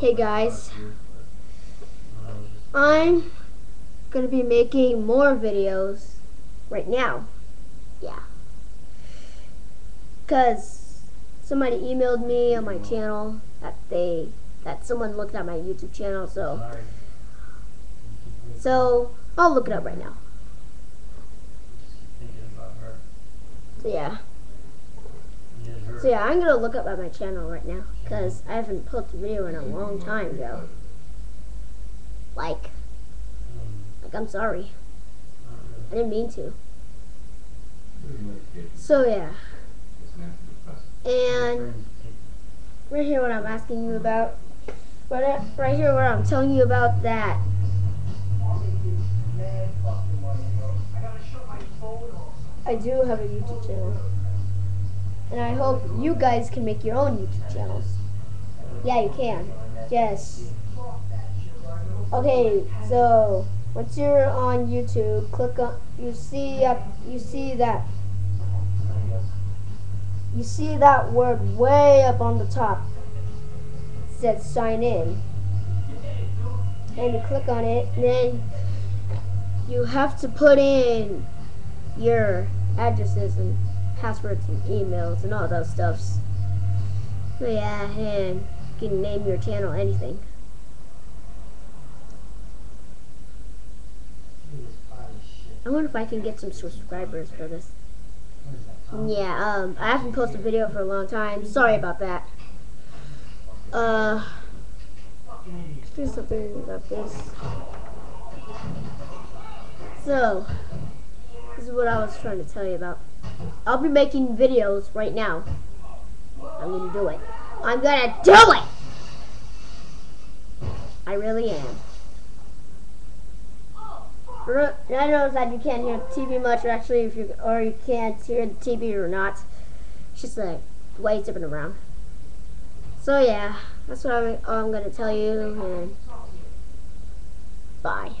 Hey guys, I'm gonna be making more videos right now. Yeah. Cause somebody emailed me on my channel that they that someone looked at my YouTube channel, so so I'll look it up right now. So yeah. So yeah, I'm gonna look up at my channel right now because I haven't posted a video in a long time ago. Like, like I'm sorry. I didn't mean to. So yeah, and right here what I'm asking you about, right, right here what I'm telling you about that. I do have a YouTube channel. And I hope you guys can make your own YouTube channels. Yeah, you can. Yes. Okay, so once you're on YouTube, click on you see up you see that you see that word way up on the top. Says sign in. And you click on it, and then you have to put in your addresses and passwords and emails and all those stuffs. Yeah, and you can name your channel anything. I wonder if I can get some subscribers for this. Yeah, um, I haven't posted a video for a long time. Sorry about that. Uh, let's do something about this. So, this is what I was trying to tell you about. I'll be making videos right now. I'm gonna do it. I'm gonna do it! I really am. I know that you can't hear the TV much, or actually, if you or you can't hear the TV or not. It's just like way it's zipping around. So yeah, that's what I'm, I'm gonna tell you, and bye.